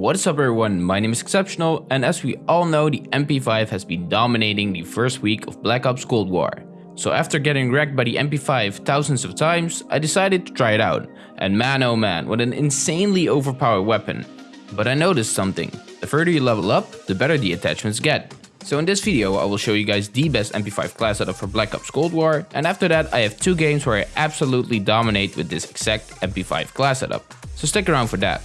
What's up everyone, my name is Exceptional and as we all know the MP5 has been dominating the first week of Black Ops Cold War. So after getting wrecked by the MP5 thousands of times, I decided to try it out. And man oh man, what an insanely overpowered weapon. But I noticed something, the further you level up, the better the attachments get. So in this video I will show you guys the best MP5 class setup for Black Ops Cold War and after that I have two games where I absolutely dominate with this exact MP5 class setup. So stick around for that.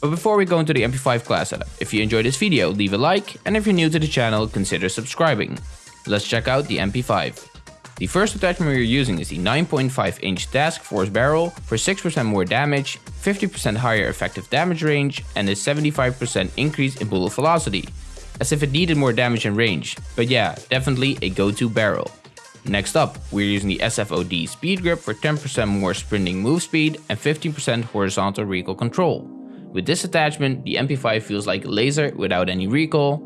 But before we go into the MP5 class setup, if you enjoyed this video leave a like and if you're new to the channel consider subscribing. Let's check out the MP5. The first attachment we are using is the 9.5 inch Task Force barrel for 6% more damage, 50% higher effective damage range and a 75% increase in bullet velocity as if it needed more damage and range, but yeah, definitely a go-to barrel. Next up, we're using the SFOD speed grip for 10% more sprinting move speed and 15% horizontal recoil control. With this attachment, the MP5 feels like a laser without any recoil.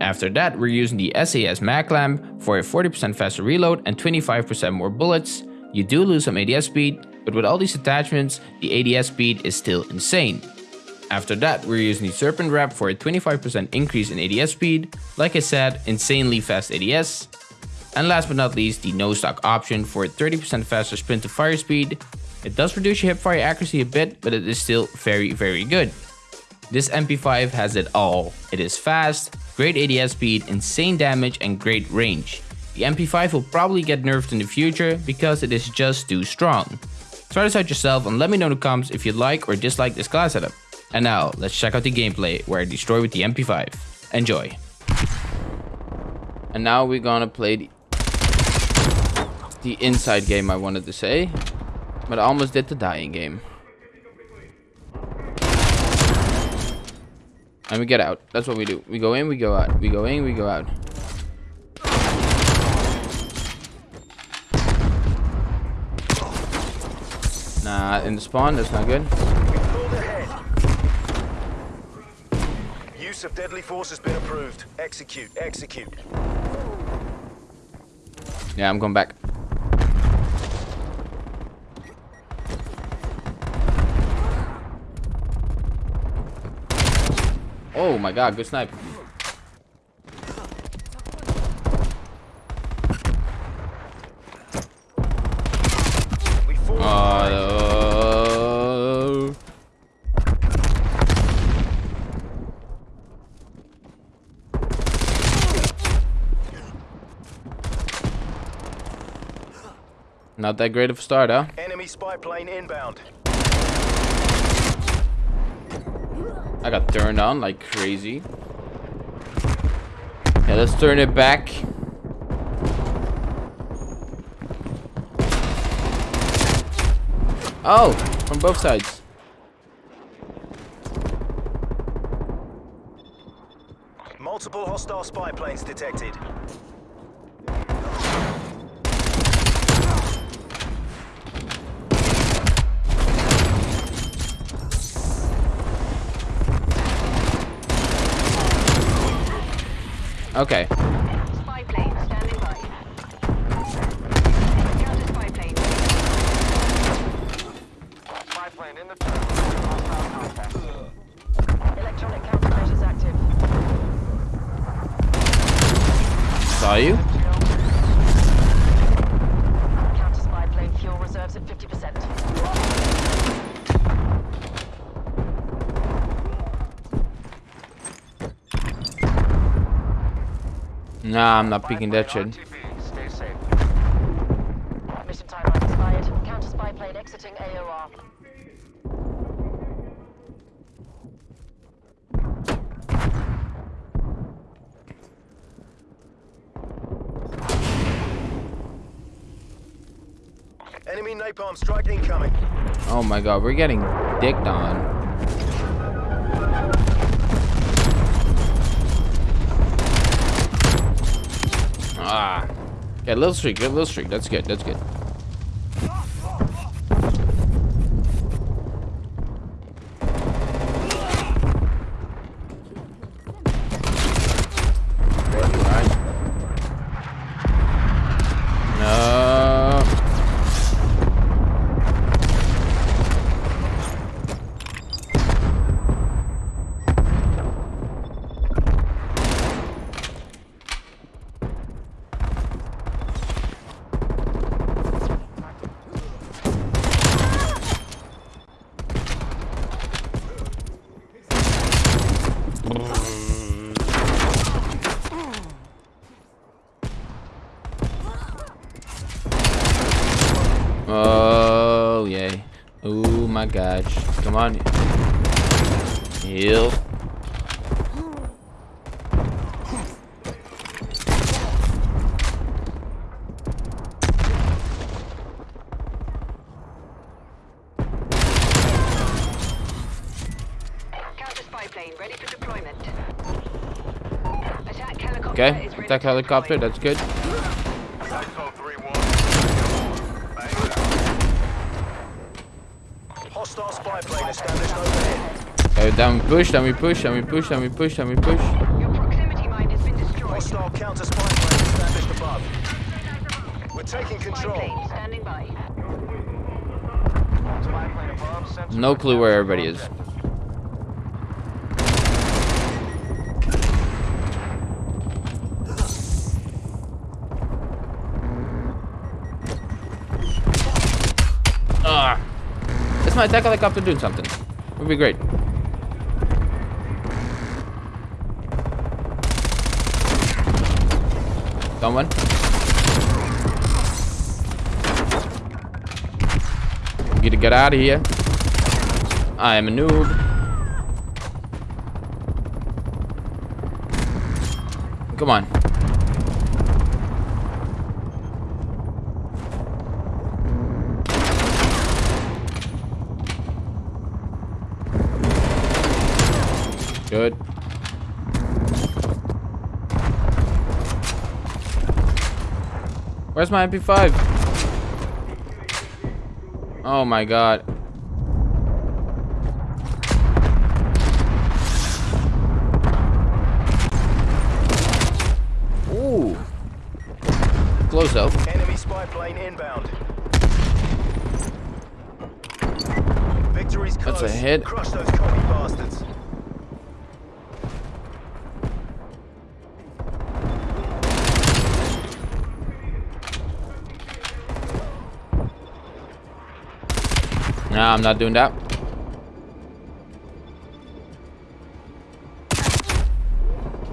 After that, we're using the SAS mag clamp for a 40% faster reload and 25% more bullets. You do lose some ADS speed, but with all these attachments, the ADS speed is still insane. After that, we're using the Serpent Wrap for a 25% increase in ADS speed, like I said, insanely fast ADS. And last but not least, the no stock option for a 30% faster sprint to fire speed. It does reduce your hip fire accuracy a bit, but it is still very very good. This MP5 has it all. It is fast, great ADS speed, insane damage and great range. The MP5 will probably get nerfed in the future because it is just too strong. Try this out yourself and let me know in the comments if you like or dislike this class setup. And now, let's check out the gameplay where I destroy with the MP5. Enjoy. And now we're gonna play the, the inside game I wanted to say. But I almost did the dying game. And we get out. That's what we do. We go in, we go out. We go in, we go out. Nah, in the spawn, that's not good. Use of deadly force has been approved. Execute, execute. Yeah, I'm going back. Oh my god, good snipe. Uh, Not that great of a start, huh? Enemy spy plane inbound. I got turned on like crazy. Yeah, let's turn it back. Oh, from both sides. Multiple hostile spy planes detected. Okay. Nah, I'm not peeking that shit. RTB, stay safe. Mission timeline expired. Counter spy plane exiting AOR. Enemy napalm strike incoming. Oh my god, we're getting dicked on. Yeah, little streak, little streak. That's good, that's good. Alright. No. Oh, yay. Oh my gosh. Come on. Heal. Counter spy plane ready for deployment. Attack helicopter Okay, attack helicopter, that's good. Hostile spy plane established overhead. Okay, oh, then we push, then we push, then we push, then we push, then we push. Your proximity mine has been destroyed. Hostile counter spy plane established above. We're taking Spy control. plane standing by. Spy plane above. Sensor No clue where everybody is. Is my attack helicopter doing something? Would be great. Someone. Get to get out of here. I am a noob. Come on. Good. Where's my MP5? Oh my god. Ooh. Close though. Enemy spy plane inbound. Victory's close. That's a hit. Crush those commie bastards. Nah, I'm not doing that.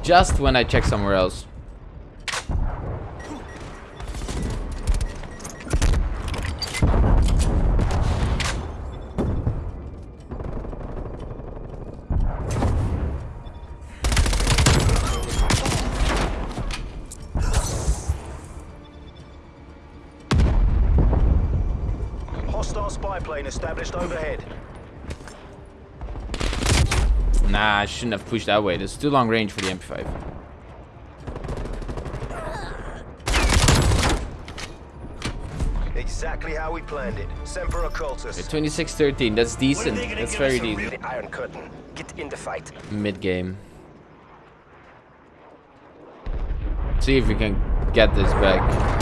Just when I check somewhere else. Spy plane established overhead. Nah, I shouldn't have pushed that way. That's too long range for the MP5. Exactly how we planned it. Semper Occultus. 2613, that's decent. That's very decent. Iron Curtain. Get in the fight. Mid game. See if we can get this back.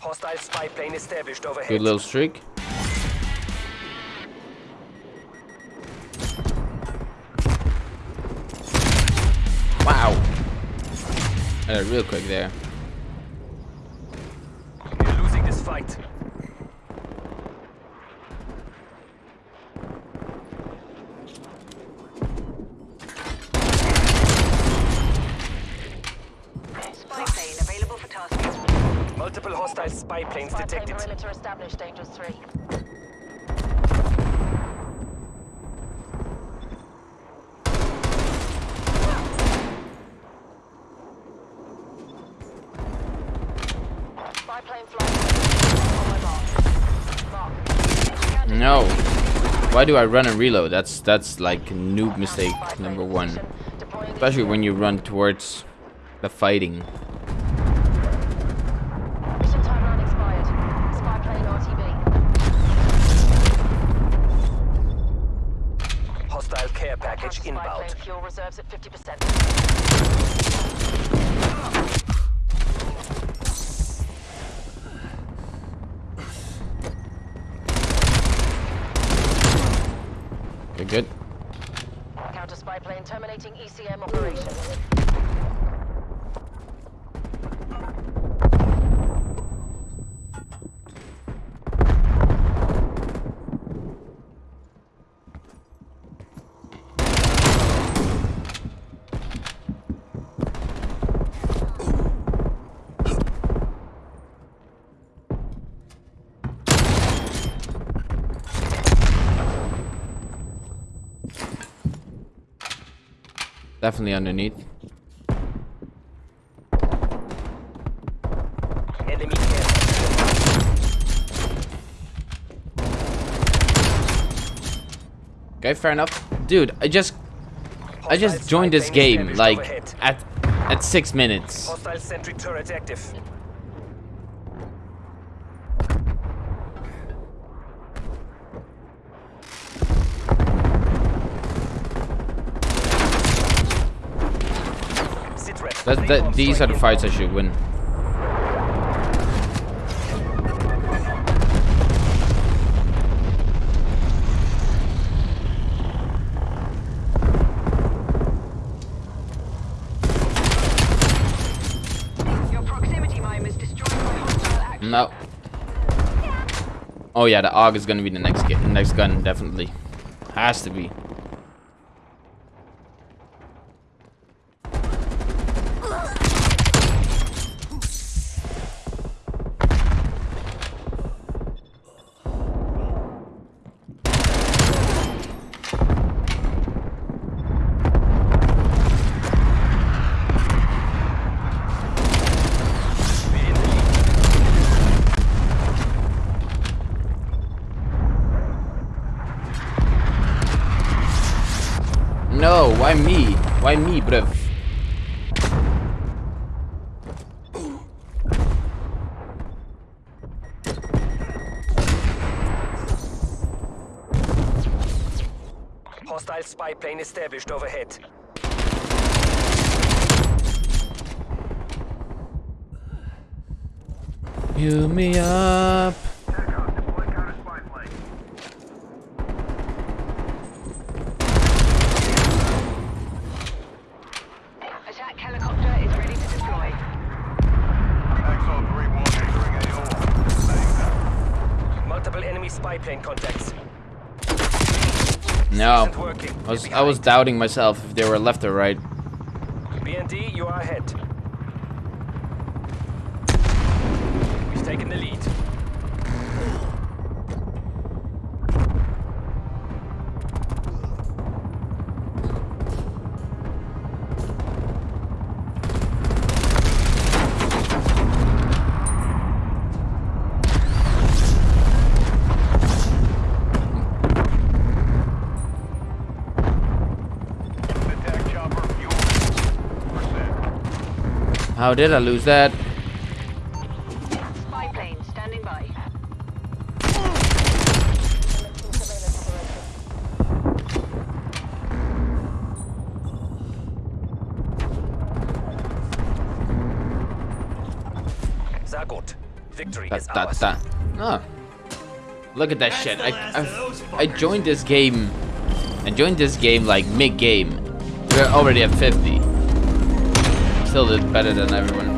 Hostile spy plane established overhead. Good little streak. Wow. Uh, real quick there. We're losing this fight. Spy plane available for tasking. Multiple hostile spy planes Spy plane detected. perimeter established, Dangerous 3. Spy plane flying. On oh my mark. Mark. No. Why do I run and reload? That's that's like a noob mistake number one. Especially when you run towards the fighting. care package inbound. Fuel reserves at 50%. You're good. Counter spy plane terminating ECM operations. Definitely underneath. Enemy. Okay, fair enough. Dude, I just I just joined this game like at at six minutes. Hostile sentry turret active. That, that these are the fights I should win. Your proximity mine was destroyed by hostile action. No. Oh yeah, the AUG is gonna be the next next gun, definitely. Has to be. No, why me? Why me, bruv? Hostile spy plane established overhead. You me up. Attack helicopter is ready to deploy. Multiple enemy spy plane contacts. No. Isn't working. I was I was doubting myself if they were left or right. BND, you are ahead. We've taken the lead. How did I lose that? Spy plane standing by. Zagut. Victory Da, is da, ours. da. Ah. Look at that shit. I, I, I joined this game. I joined this game like mid game. We're already at 50. Still did better than everyone.